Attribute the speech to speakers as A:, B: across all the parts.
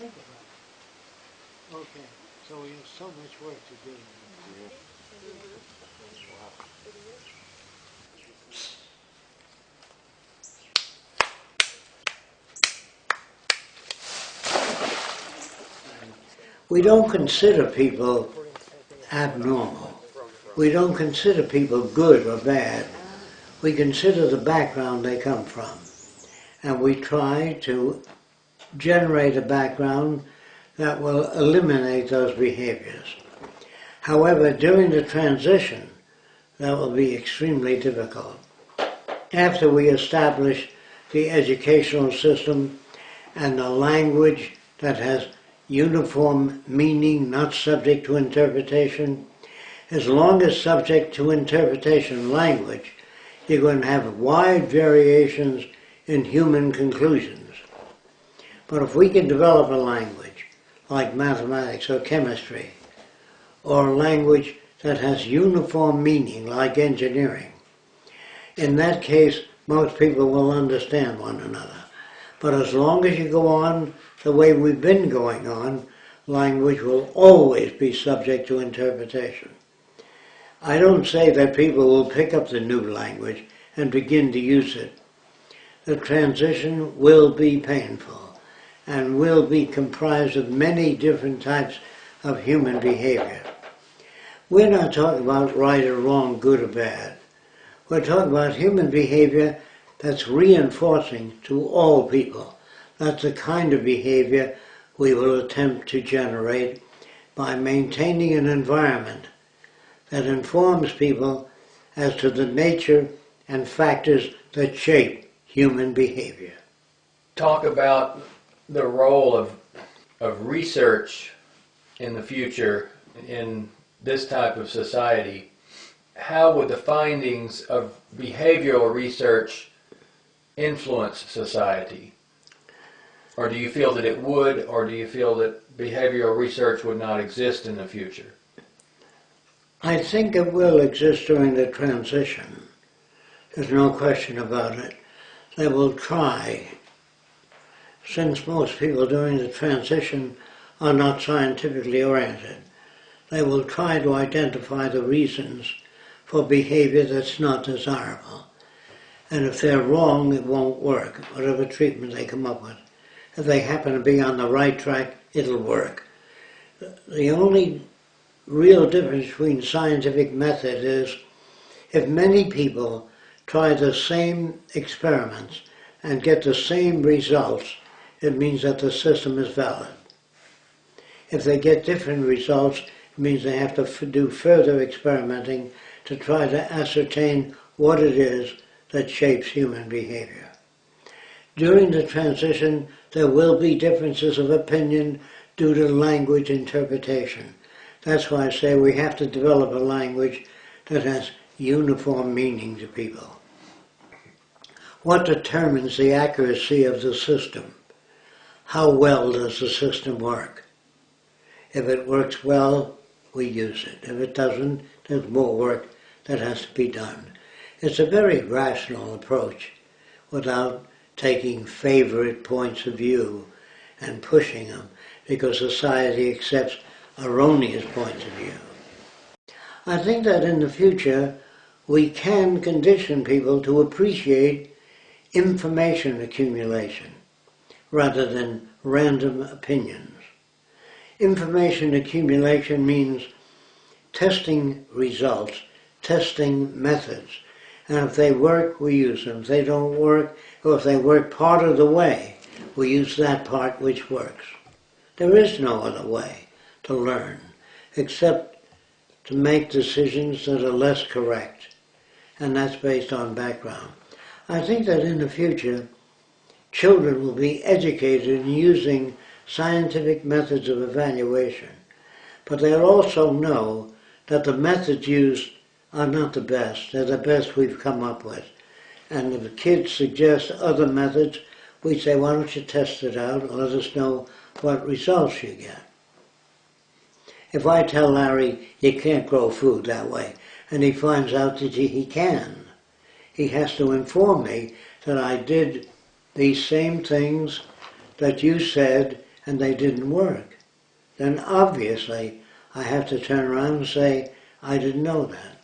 A: think about it. Okay, so we have so much work to do. We don't consider people abnormal. We don't consider people good or bad. We consider the background they come from. And we try to generate a background that will eliminate those behaviors. However, during the transition, that will be extremely difficult. After we establish the educational system and the language that has uniform meaning, not subject to interpretation, as long as subject to interpretation language, you're going to have wide variations in human conclusions. But if we can develop a language, like mathematics or chemistry, or a language that has uniform meaning, like engineering, in that case, most people will understand one another. But as long as you go on the way we've been going on, language will always be subject to interpretation. I don't say that people will pick up the new language and begin to use it. The transition will be painful and will be comprised of many different types of human behavior. We're not talking about right or wrong, good or bad. We're talking about human behavior that's reinforcing to all people. That's the kind of behavior we will attempt to generate by maintaining an environment that informs people as to the nature and factors that shape human behavior.
B: Talk about the role of, of research in the future in this type of society. How would the findings of behavioral research influence society? Or do you feel that it would, or do you feel that behavioral research would not exist in the future?
A: I think it will exist during the transition. There's no question about it. They will try, since most people during the transition are not scientifically oriented, they will try to identify the reasons for behavior that's not desirable. And if they're wrong, it won't work, whatever treatment they come up with. If they happen to be on the right track, it'll work. The only real difference between scientific method is if many people try the same experiments and get the same results, it means that the system is valid. If they get different results, it means they have to do further experimenting to try to ascertain what it is that shapes human behavior. During the transition, there will be differences of opinion due to language interpretation. That's why I say we have to develop a language that has uniform meaning to people. What determines the accuracy of the system? How well does the system work? If it works well, we use it. If it doesn't, there's more work that has to be done. It's a very rational approach without taking favorite points of view and pushing them because society accepts erroneous points of view. I think that in the future we can condition people to appreciate information accumulation rather than random opinions. Information accumulation means testing results, testing methods, and if they work, we use them. If they don't work, or if they work part of the way, we use that part which works. There is no other way to learn except to make decisions that are less correct. And that's based on background. I think that in the future, children will be educated in using scientific methods of evaluation. But they'll also know that the methods used are not the best. They're the best we've come up with. And if kids suggest other methods, we say, why don't you test it out and let us know what results you get. If I tell Larry you can't grow food that way, and he finds out that he can, he has to inform me that I did these same things that you said and they didn't work, then obviously I have to turn around and say, I didn't know that.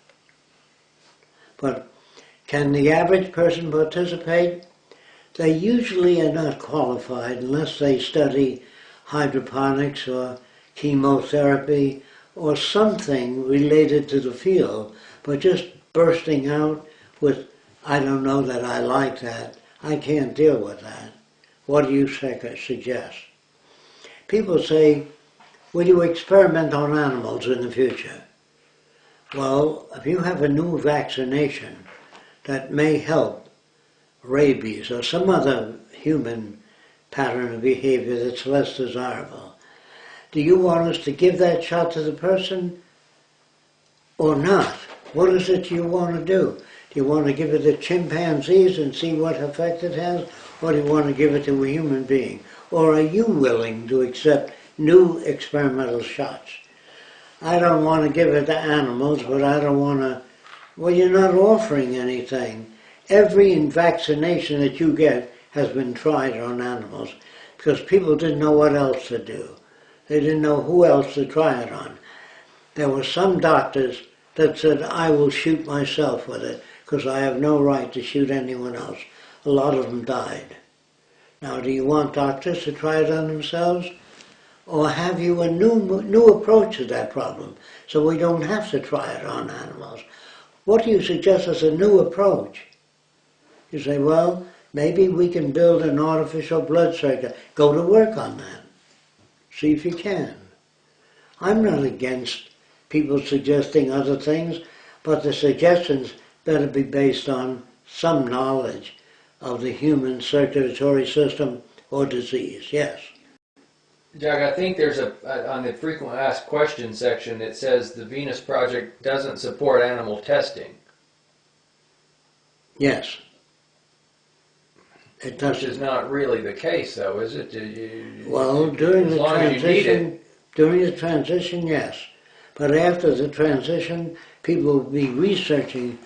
A: But can the average person participate? They usually are not qualified unless they study hydroponics or chemotherapy or something related to the field, but just bursting out with, I don't know that I like that, I can't deal with that. What do you suggest? People say, will you experiment on animals in the future? Well, if you have a new vaccination that may help rabies or some other human pattern of behavior that's less desirable, do you want us to give that shot to the person or not? What is it you want to do? Do you want to give it to chimpanzees and see what effect it has? Or do you want to give it to a human being? Or are you willing to accept new experimental shots? I don't want to give it to animals, but I don't want to. Well, you're not offering anything. Every vaccination that you get has been tried on animals because people didn't know what else to do. They didn't know who else to try it on. There were some doctors that said, I will shoot myself with it because I have no right to shoot anyone else. A lot of them died. Now, do you want doctors to try it on themselves? Or have you a new, new approach to that problem so we don't have to try it on animals? What do you suggest as a new approach? You say, well, maybe we can build an artificial blood circuit. Go to work on that. See if you can. I'm not against people suggesting other things, but the suggestions better be based on some knowledge of the human circulatory system or disease, yes.
B: Doug, I think there's a, on the frequent asked questions section, it says the Venus Project doesn't support animal testing.
A: Yes. It doesn't.
B: is not really the case though, is it? You-
A: Well, during the
B: long as you need it.
A: transition, during the transition, yes. But after the transition, people will be researching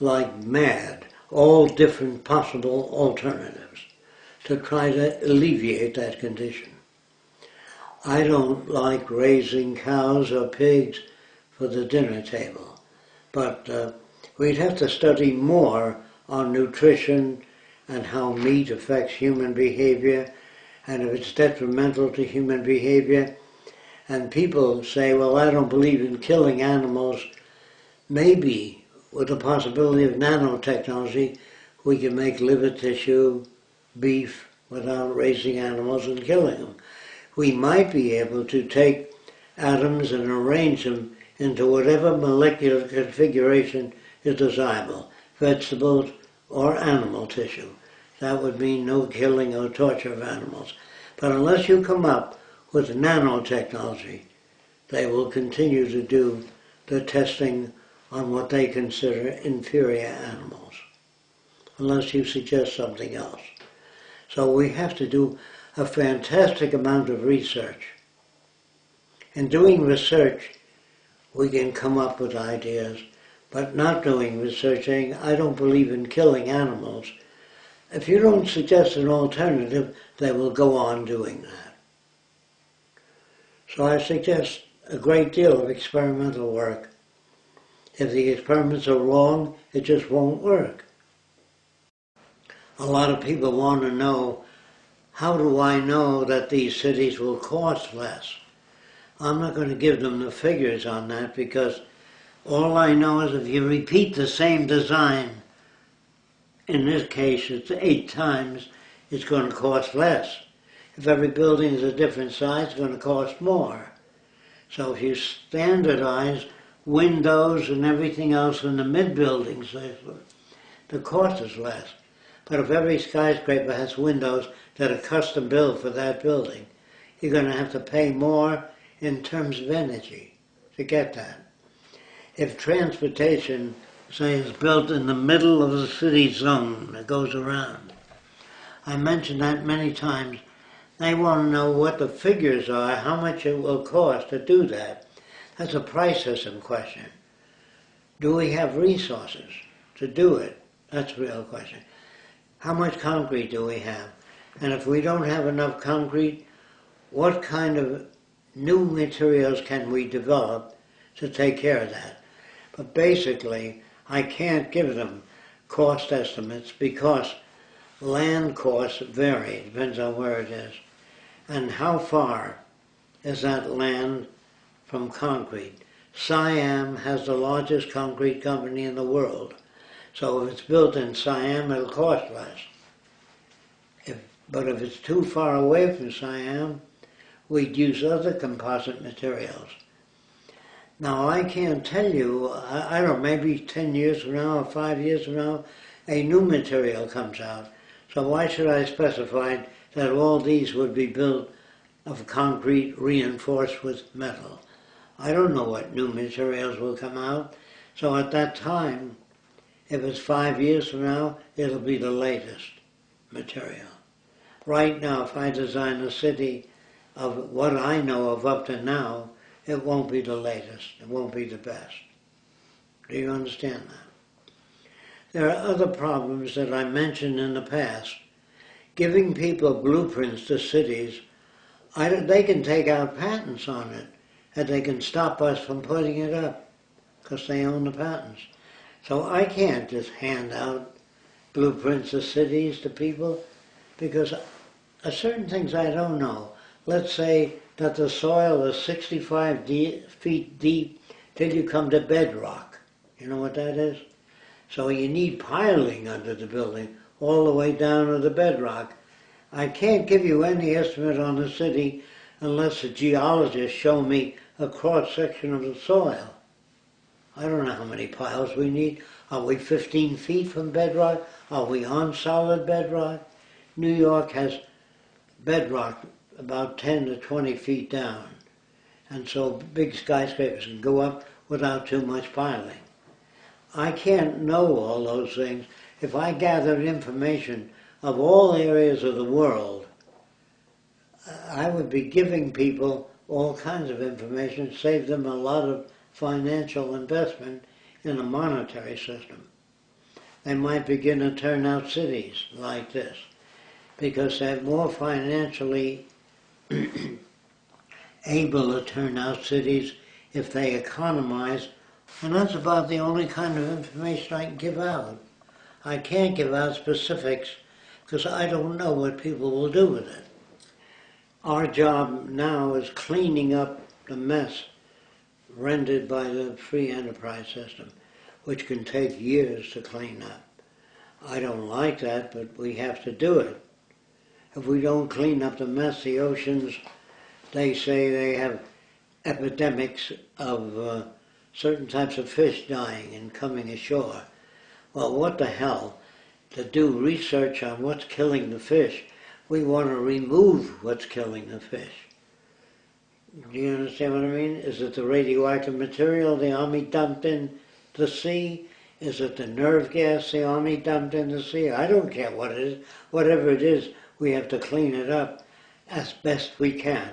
A: like mad all different possible alternatives to try to alleviate that condition. I don't like raising cows or pigs for the dinner table, but uh, we'd have to study more on nutrition and how meat affects human behavior and if it's detrimental to human behavior. And people say, well, I don't believe in killing animals. Maybe with the possibility of nanotechnology, we can make liver tissue, beef, without raising animals and killing them. We might be able to take atoms and arrange them into whatever molecular configuration is desirable, vegetables or animal tissue. That would mean no killing or torture of animals. But unless you come up with nanotechnology, they will continue to do the testing on what they consider inferior animals, unless you suggest something else. So we have to do a fantastic amount of research. In doing research, we can come up with ideas, but not doing research, saying, I don't believe in killing animals. If you don't suggest an alternative, they will go on doing that. So I suggest a great deal of experimental work. If the experiments are wrong, it just won't work. A lot of people want to know, how do I know that these cities will cost less? I'm not going to give them the figures on that because all I know is if you repeat the same design, in this case it's eight times, it's going to cost less. If every building is a different size, it's going to cost more. So if you standardize windows and everything else in the mid-buildings, the cost is less. But if every skyscraper has windows that are custom built for that building, you're going to have to pay more in terms of energy to get that. If transportation, say, is built in the middle of the city zone that goes around, I mentioned that many times, they want to know what the figures are, how much it will cost to do that. That's a price system question. Do we have resources to do it? That's the real question. How much concrete do we have? And if we don't have enough concrete, what kind of new materials can we develop to take care of that? But basically, I can't give them cost estimates because land costs vary, depends on where it is. And how far is that land from concrete? Siam has the largest concrete company in the world. So if it's built in Siam, it'll cost less. If, but if it's too far away from Siam, we'd use other composite materials. Now I can't tell you, I, I don't know, maybe 10 years from now or 5 years from now, a new material comes out. So why should I specify that all these would be built of concrete reinforced with metal? I don't know what new materials will come out. So at that time, if it's five years from now, it'll be the latest material. Right now, if I design a city of what I know of up to now, it won't be the latest. It won't be the best. Do you understand that? There are other problems that I mentioned in the past. Giving people blueprints to cities, they can take out patents on it, and they can stop us from putting it up because they own the patents. So I can't just hand out blueprints of cities to people because certain things I don't know. Let's say that the soil is 65 de- feet deep till you come to bedrock. You know what that is? So you need piling under the building all the way down to the bedrock. I can't give you any estimate on the city unless the geologists show me a cross section of the soil. I don't know how many piles we need. Are we 15 feet from bedrock? Are we on solid bedrock? New York has bedrock about 10 to 20 feet down. And so big skyscrapers can go up without too much piling. I can't know all those things. If I gathered information of all areas of the world, I would be giving people all kinds of information, save them a lot of financial investment in a monetary system. They might begin to turn out cities like this because they're more financially able to turn out cities if they economize. And that's about the only kind of information I can give out. I can't give out specifics because I don't know what people will do with it. Our job now is cleaning up the mess rendered by the free enterprise system, which can take years to clean up. I don't like that, but we have to do it. If we don't clean up the mess, the oceans, they say they have epidemics of uh, certain types of fish dying and coming ashore. Well, what the hell? To do research on what's killing the fish, we want to remove what's killing the fish. Do you understand what I mean? Is it the radioactive material the army dumped in the sea? Is it the nerve gas the army dumped in the sea? I don't care what it is. Whatever it is, we have to clean it up as best we can.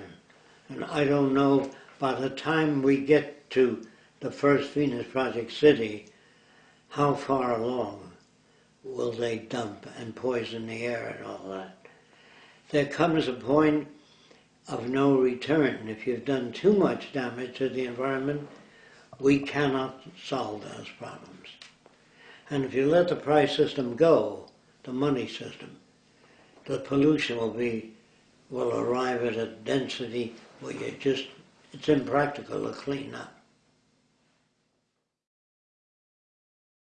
A: And I don't know by the time we get to the first Venus Project city, how far along will they dump and poison the air and all that. There comes a point of no return. If you've done too much damage to the environment, we cannot solve those problems. And if you let the price system go, the money system, the pollution will be, will arrive at a density where you just, it's impractical to clean up.